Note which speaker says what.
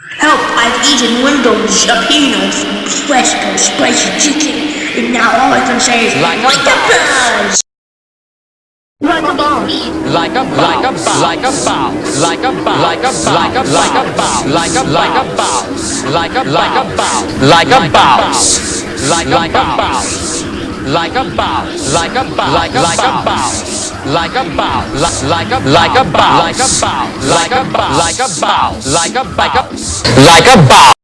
Speaker 1: Help, I've eaten Wendy's jalapenos, fresco, spicy chicken, and now all I can say is
Speaker 2: Like a
Speaker 1: like a boss! Like a boss!
Speaker 2: like a like a like a bounce like a bounce like a like a like a bounce like a like a bounce like a like a bounce like a bounce like like a bounce like a bounce like a bounce like a like a bounce like a bounce like a like a bounce like a bounce like a bounce. Like a bounce. Like a like a like a bounce